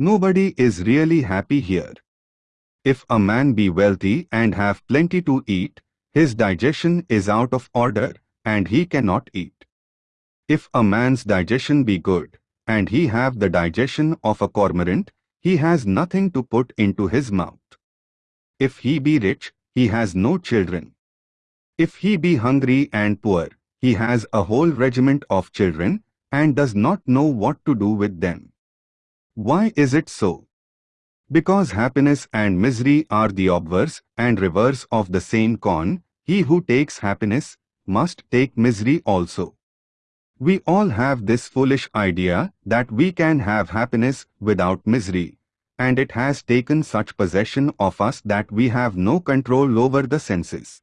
Nobody is really happy here. If a man be wealthy and have plenty to eat, his digestion is out of order and he cannot eat. If a man's digestion be good, and he have the digestion of a cormorant, he has nothing to put into his mouth. If he be rich, he has no children. If he be hungry and poor, he has a whole regiment of children and does not know what to do with them. Why is it so? Because happiness and misery are the obverse and reverse of the same coin, he who takes happiness must take misery also. We all have this foolish idea that we can have happiness without misery, and it has taken such possession of us that we have no control over the senses.